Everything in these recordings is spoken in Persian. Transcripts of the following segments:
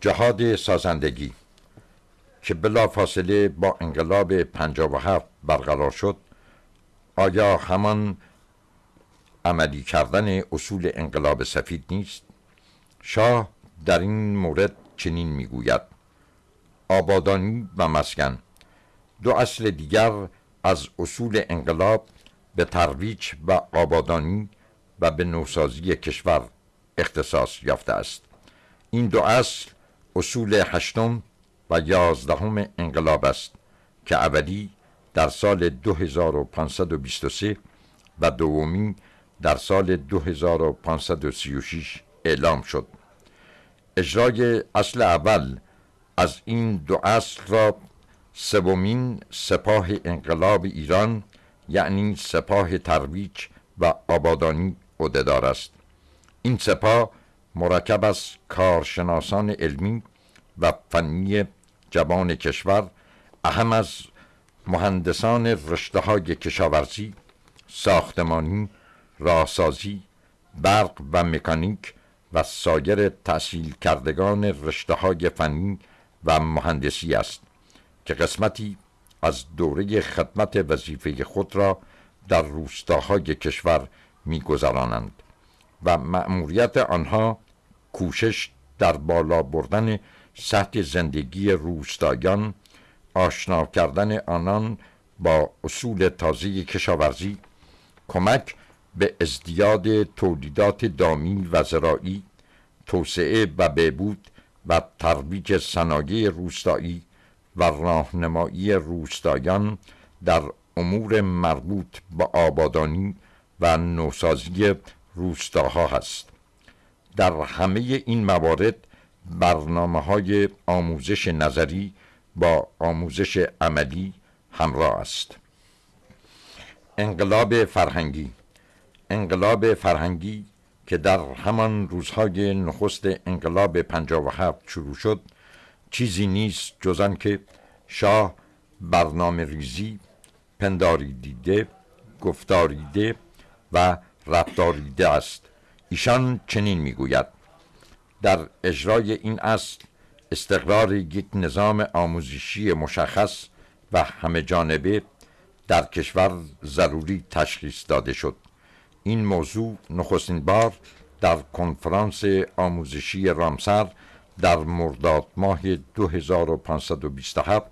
جهاد سازندگی که بلا فاصله با انقلاب هفت برقرار شد. آیا همان عملی کردن اصول انقلاب سفید نیست؟ شاه در این مورد چنین می‌گوید آبادانی و مسکن. دو اصل دیگر از اصول انقلاب به ترویج و آبادانی و به نوسازی کشور اختصاص یافته است. این دو اصل اصول هشتم و یازدهم انقلاب است که اولی در سال 2523 و دومی در سال 2536 اعلام شد. اجرای اصل اول از این دو اصل را سومین سپاه انقلاب ایران یعنی سپاه ترویج و آبادانی عهدهدار است. این سپاه مرکب از کارشناسان علمی و فنی جوان کشور اهم از مهندسان رشته های کشاورزی ساختمانی راهسازی برق و مکانیک و سایر تحصیل کردگان رشته های فنی و مهندسی است که قسمتی از دوره خدمت وظیفه خود را در روستاهای کشور میگذرانند و مأموریت آنها کوشش در بالا بردن سطح زندگی روستایان آشنا کردن آنان با اصول تازه کشاورزی کمک به ازدیاد تولیدات دامی و زراعی توسعه و بهبود و ترویج صنایع روستایی و راهنمایی روستایان در امور مربوط به آبادانی و نوسازی روستاها هست. در همه این موارد برنامه های آموزش نظری با آموزش عملی همراه است. انقلاب فرهنگی. انقلاب فرهنگی که در همان روزهای نخست انقلاب 57 شروع شد چیزی نیست جز که شاه برنامه ریزی پنداری دیده گفتاریده و رفتاریده است. ایشان چنین می‌گوید. در اجرای این اصل استقرار یک نظام آموزشی مشخص و همه جانبه در کشور ضروری تشخیص داده شد. این موضوع نخستین بار در کنفرانس آموزشی رامسر در مرداد ماه 2527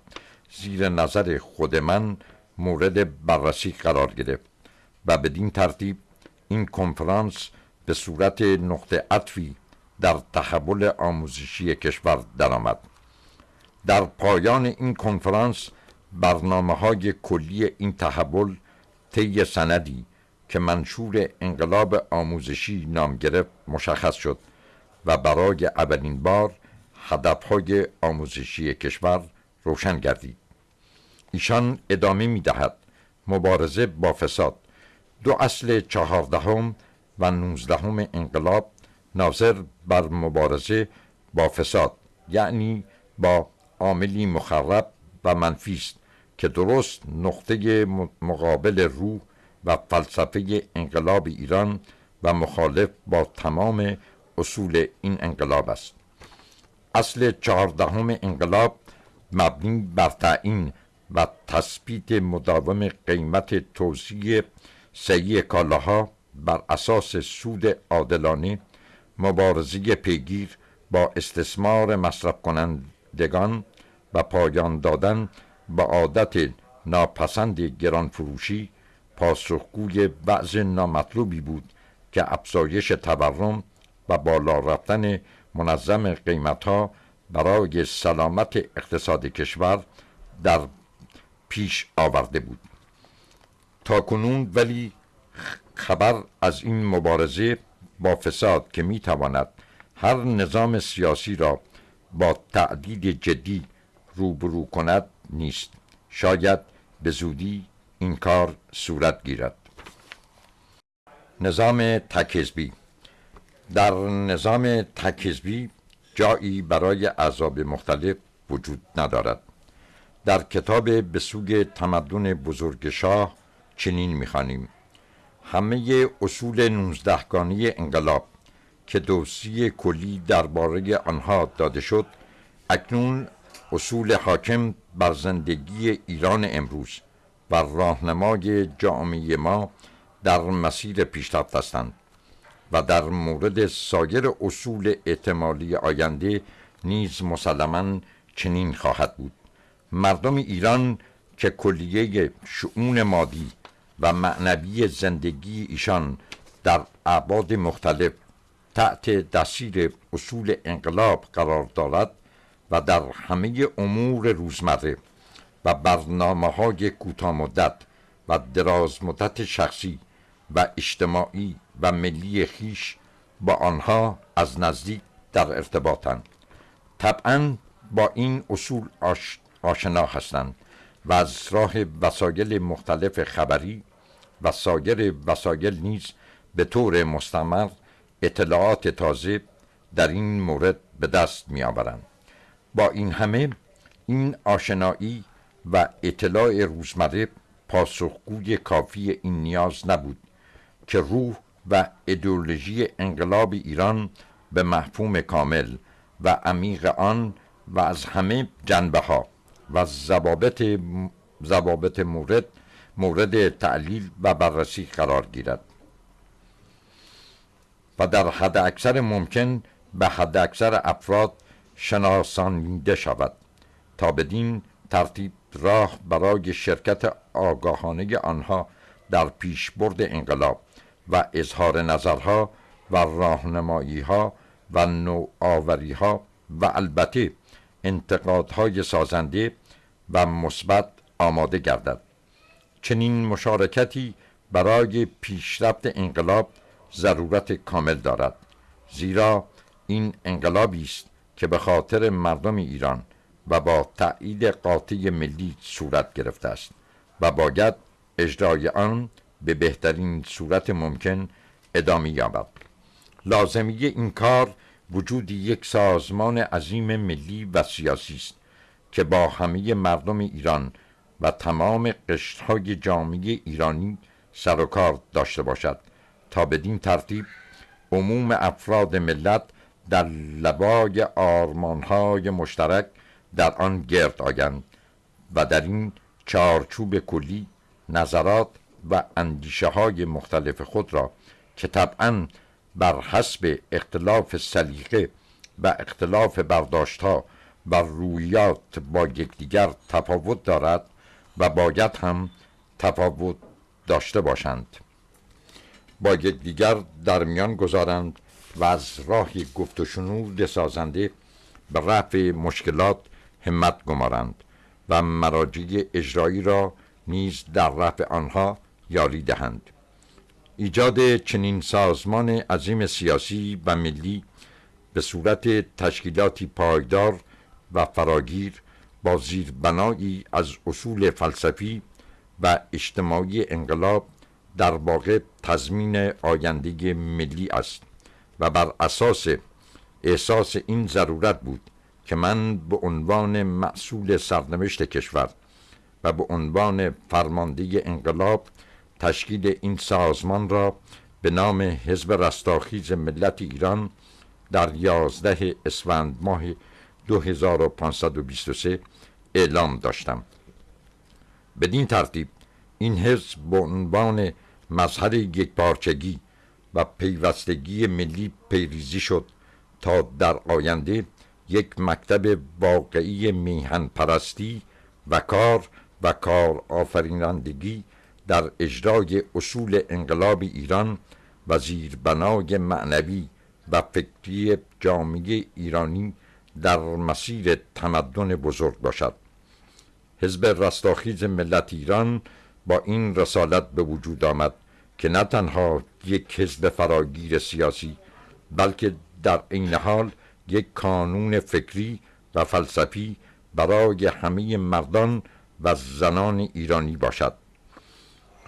زیر نظر خود من مورد بررسی قرار گرفت و بدین ترتیب این کنفرانس به صورت نقطه عطفی در تحول آموزشی کشور درآمد. در پایان این کنفرانس برنامه های کلی این تحول طی سندی که منشور انقلاب آموزشی نام گرفت مشخص شد و برای اولین بار هدفهای آموزشی کشور روشن گردید. ایشان ادامه می دهد مبارزه با فساد. دو اصل چهاردهم و نوزدهم انقلاب ناظر بر مبارزه با فساد یعنی با عاملی مخرب و منفی است که درست نقطه مقابل روح و فلسفه انقلاب ایران و مخالف با تمام اصول این انقلاب است. اصل چهاردهم انقلاب مبنی بر تعیین و تثبیت مداوم قیمت توزیع سعی کالاها بر اساس سود عادلانه مبارزه پیگیر با استثمار مصرف کنندگان و پایان دادن به عادت ناپسند گران فروشی پاسخگوی بعض نامطلوبی بود که افزایش تورم و بالا رفتن منظم قیمتها برای سلامت اقتصاد کشور در پیش آورده بود. تا کنون ولی خبر از این مبارزه با فساد که می تواند هر نظام سیاسی را با تعدید جدی روبرو کند نیست. شاید به زودی این کار صورت گیرد. نظام تکزبی در نظام تکزبی جایی برای اعضاب مختلف وجود ندارد. در کتاب به سوی تمدن بزرگ شاه چنین می‌خوانیم. همه اصول نوزدهگانی انقلاب که دوسی کلی درباره آنها داده شد اکنون اصول حاکم بر زندگی ایران امروز و راهنمای جامعه ما در مسیر پیشرفت هستند و در مورد سایر اصول احتمالی آینده نیز مسلما چنین خواهد بود. مردم ایران که کلیه شعون مادی و معنوی زندگی ایشان در ابعاد مختلف تحت دستیر اصول انقلاب قرار دارد و در همه امور روزمره و برنامه های کوتاه مدت و دراز مدت شخصی و اجتماعی و ملی خیش با آنها از نزدیک در ارتباطند. طبعا با این اصول آشنا هستند. و از راه وسایل مختلف خبری و سایر وسایل نیز به طور مستمر اطلاعات تازه در این مورد به دست می آورند با این همه این آشنایی و اطلاع روزمره پاسخگوی کافی این نیاز نبود که روح و ایدئولوژی انقلاب ایران به مفهوم کامل و عمیق آن و از همه جنبه ها و ضوابط ضوابط مورد مورد تعلیل و بررسی قرار گیرد. و در حد اکثر ممکن به حد اکثر افراد شناسانیده شود تا بدین ترتیب راه برای شرکت آگاهانه آنها در پیشبرد انقلاب و اظهار نظرها و راهنمایی ها و نوآوری ها و البته انتقادهای سازنده و مثبت آماده گردد. چنین مشارکتی برای پیشرفت انقلاب ضرورت کامل دارد زیرا این انقلابی است که به خاطر مردم ایران و با تایید قاطع ملی صورت گرفته است و باید اجرای آن به بهترین صورت ممکن ادامه یابد. لازمی این کار وجود یک سازمان عظیم ملی و سیاسی است که با همه مردم ایران و تمام قشرهای جامعه ایرانی سر و کار داشته باشد تا بدین ترتیب عموم افراد ملت در لبای آرمانهای مشترک در آن گرد آیند و در این چارچوب کلی نظرات و اندیشه های مختلف خود را که طبعا بر حسب اختلاف سلیقه و اختلاف برداشت ها و رویات با یکدیگر تفاوت دارد و باید هم تفاوت داشته باشند. با یکدیگر در میان گذارند و از راه گفت و شنود سازنده به رفع مشکلات همت گمارند و مراجع اجرایی را نیز در رفع آنها یاری دهند. ایجاد چنین سازمان عظیم سیاسی و ملی به صورت تشکیلاتی پایدار و فراگیر با زیربنایی از اصول فلسفی و اجتماعی انقلاب در واقع تضمین آینده ملی است و بر اساس احساس این ضرورت بود که من به عنوان معصول سرنوشت کشور و به عنوان فرمانده انقلاب تشکیل این سازمان را به نام حزب رستاخیز ملت ایران در یازده اسفند ماه 2523 اعلام داشتم. بدین ترتیب این حزب به عنوان مظهر یکپارچگی و پیوستگی ملی پیریزی شد تا در آینده یک مکتب واقعی میهن پرستی و کار و کار آفرینندگی در اجرای اصول انقلاب ایران و زیربنای معنوی و فکری جامعه ایرانی در مسیر تمدن بزرگ باشد. حزب رستاخیز ملت ایران با این رسالت به وجود آمد که نه تنها یک حزب فراگیر سیاسی بلکه در این حال یک کانون فکری و فلسفی برای همه مردان و زنان ایرانی باشد.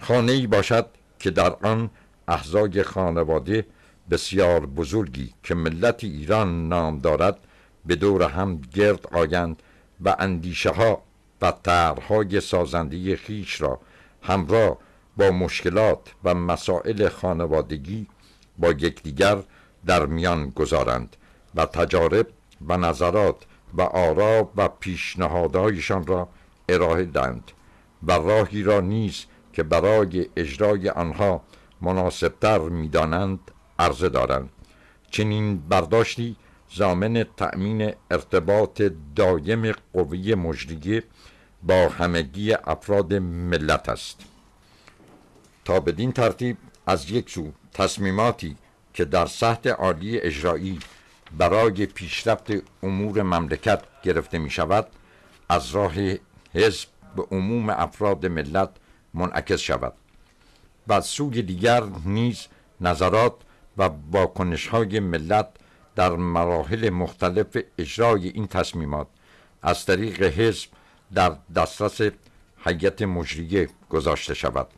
خانه ای باشد که در آن احزای خانواده بسیار بزرگی که ملت ایران نام دارد به دور هم گرد آیند و اندیشه ها و طرحهای سازنده خیش را همراه با مشکلات و مسائل خانوادگی با یکدیگر در میان گذارند و تجارب و نظرات و آرا و پیشنهادهایشان را ارائه دهند و راهی را نیز که برای اجرای آنها مناسبتر می‌دانند عرضه دارند. چنین برداشتی زامن تأمین ارتباط دایم قوی مجریه با همگی افراد ملت است. تا بدین ترتیب از یک سو تصمیماتی که در سطح عالی اجرایی برای پیشرفت امور مملکت گرفته می شود از راه حزب به عموم افراد ملت منعکس شود و سوی دیگر نیز نظرات و واکنش های ملت در مراحل مختلف اجرای این تصمیمات از طریق حزب در دسترس حیت مجریه گذاشته شود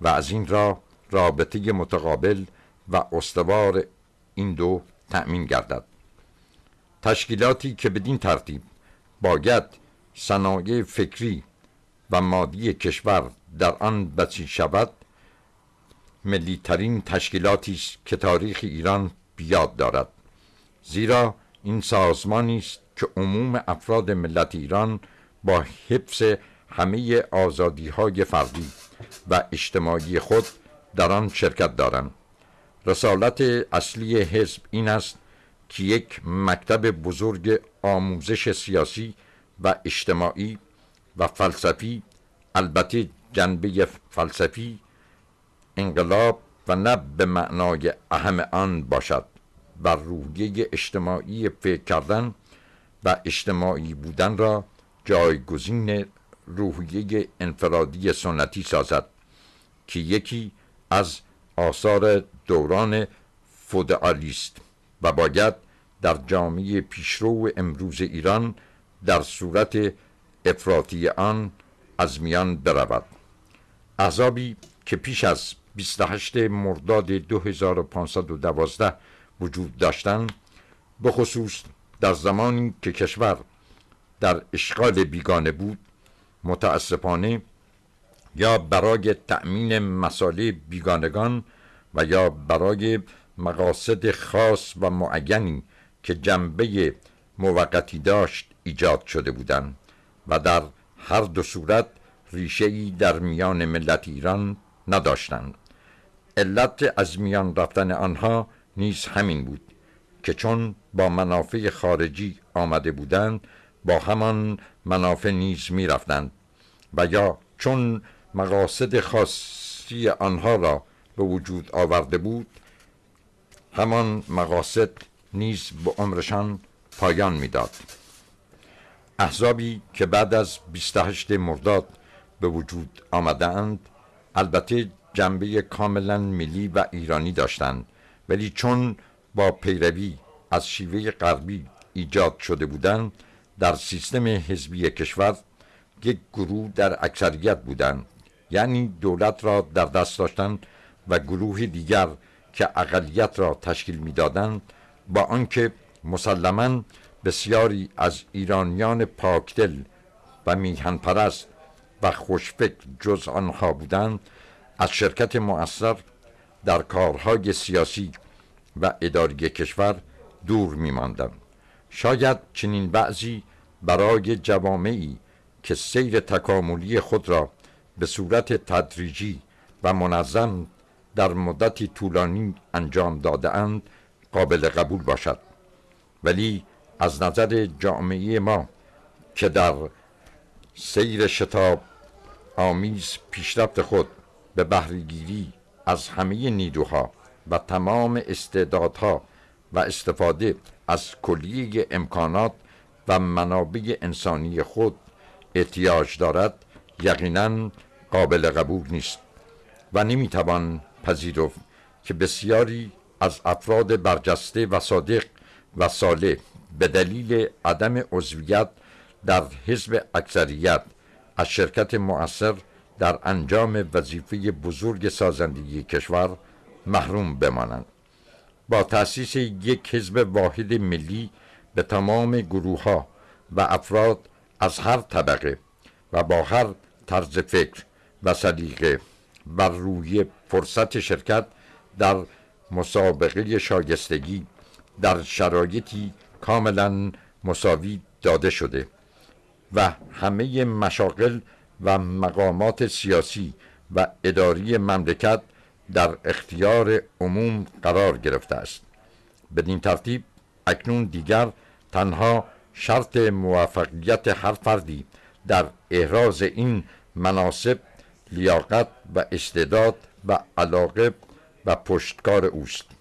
و از این را رابطه متقابل و استوار این دو تأمین گردد. تشکیلاتی که بدین ترتیب باید صنایع فکری و مادی کشور در آن بسیج شود ملیترین تشکیلاتی است که تاریخ ایران بیاد دارد. زیرا این سازمانی است که عموم افراد ملت ایران با حفظ همه آزادی های فردی و اجتماعی خود در آن شرکت دارند. رسالت اصلی حزب این است که یک مکتب بزرگ آموزش سیاسی و اجتماعی و فلسفی البته جنبه فلسفی انقلاب و نه به معنای اهم آن باشد و روحیه اجتماعی فکر کردن و اجتماعی بودن را جایگزین روحیه انفرادی سنتی سازد که یکی از آثار دوران فودالیست و باید در جامعه پیشرو امروز ایران در صورت افراطی آن از میان برود. احزابی که پیش از 28 مرداد 2512 وجود داشتند بخصوص در زمانی که کشور در اشغال بیگانه بود متاسفانه یا برای تأمین مساله بیگانگان و یا برای مقاصد خاص و معینی که جنبه موقتی داشت ایجاد شده بودند و در هر دو صورت ریشه در میان ملت ایران نداشتند علت از میان رفتن آنها نیز همین بود که چون با منافع خارجی آمده بودند با همان منافع نیز می رفتند و یا چون مقاصد خاصی آنها را به وجود آورده بود همان مقاصد نیز به عمرشان پایان می‌داد. احزابی که بعد از 28 مرداد به وجود آمدند البته جنبه کاملا ملی و ایرانی داشتند ولی چون با پیروی از شیوه غربی ایجاد شده بودند در سیستم حزبی کشور یک گروه در اکثریت بودند یعنی دولت را در دست داشتند و گروه دیگر که اقلیت را تشکیل می‌دادند با آنکه مسلما بسیاری از ایرانیان پاکدل و میهن پرست و خوشفکر جز آنها بودند از شرکت مؤثر در کارهای سیاسی و اداری کشور دور میماندند. شاید چنین بعضی برای جوامعی که سیر تکاملی خود را به صورت تدریجی و منظم در مدتی طولانی انجام داده اند قابل قبول باشد. ولی از نظر جامعه ما که در سیر شتاب آمیز پیشرفت خود به بهرهگیری از همه نیروها و تمام استعدادها و استفاده از کلیه امکانات و منابع انسانی خود احتیاج دارد یقینا قابل قبول نیست و نمی‌توان پذیرفت که بسیاری از افراد برجسته و صادق و صالح به دلیل عدم عضویت در حزب اکثریت از شرکت مؤثر در انجام وظیفه بزرگ سازندگی کشور محروم بمانند. با تأسیس یک حزب واحد ملی به تمام گروه ها و افراد از هر طبقه و با هر طرز فکر و سلیقه بر روی فرصت شرکت در مسابقه شایستگی در شرایطی کاملا مساوی داده شده. و همه مشاغل و مقامات سیاسی و اداری مملکت در اختیار عموم قرار گرفته است. بدین ترتیب اکنون دیگر تنها شرط موفقیت هر فردی در احراز این مناسب لیاقت و استعداد و علاقه و پشتکار اوست.